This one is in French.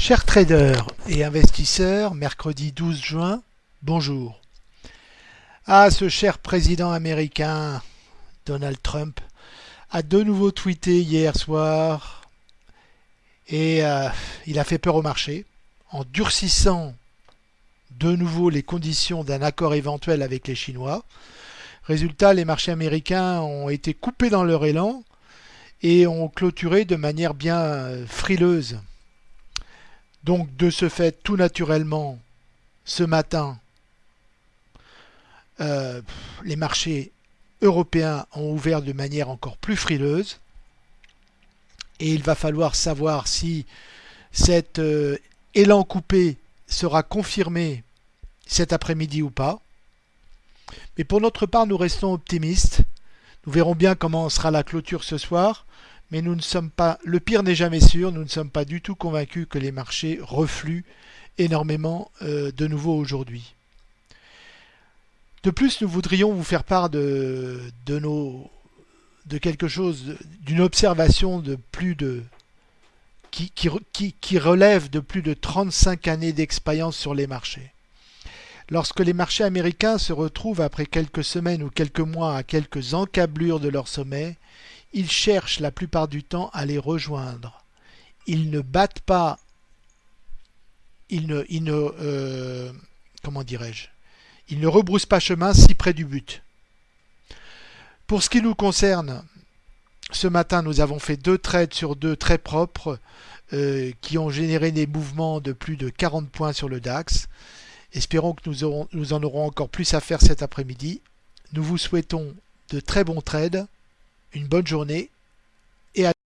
Chers traders et investisseurs, mercredi 12 juin, bonjour. Ah, ce cher président américain, Donald Trump, a de nouveau tweeté hier soir et euh, il a fait peur au marché en durcissant de nouveau les conditions d'un accord éventuel avec les Chinois. Résultat, les marchés américains ont été coupés dans leur élan et ont clôturé de manière bien frileuse. Donc de ce fait, tout naturellement, ce matin, euh, les marchés européens ont ouvert de manière encore plus frileuse. Et il va falloir savoir si cet euh, élan coupé sera confirmé cet après-midi ou pas. Mais pour notre part, nous restons optimistes. Nous verrons bien comment sera la clôture ce soir mais nous ne sommes pas, le pire n'est jamais sûr, nous ne sommes pas du tout convaincus que les marchés refluent énormément euh, de nouveau aujourd'hui. De plus, nous voudrions vous faire part de, quelque chose, d'une observation de plus de qui, relève de plus de 35 années d'expérience sur les marchés. Lorsque les marchés américains se retrouvent après quelques semaines ou quelques mois à quelques encablures de leur sommet, ils cherchent la plupart du temps à les rejoindre. Ils ne battent pas, ils ne, ils ne euh, comment dirais-je, ils ne rebroussent pas chemin si près du but. Pour ce qui nous concerne, ce matin, nous avons fait deux trades sur deux très propres euh, qui ont généré des mouvements de plus de 40 points sur le DAX. Espérons que nous, en aurons encore plus à faire cet après-midi. Nous vous souhaitons de très bons trades une bonne journée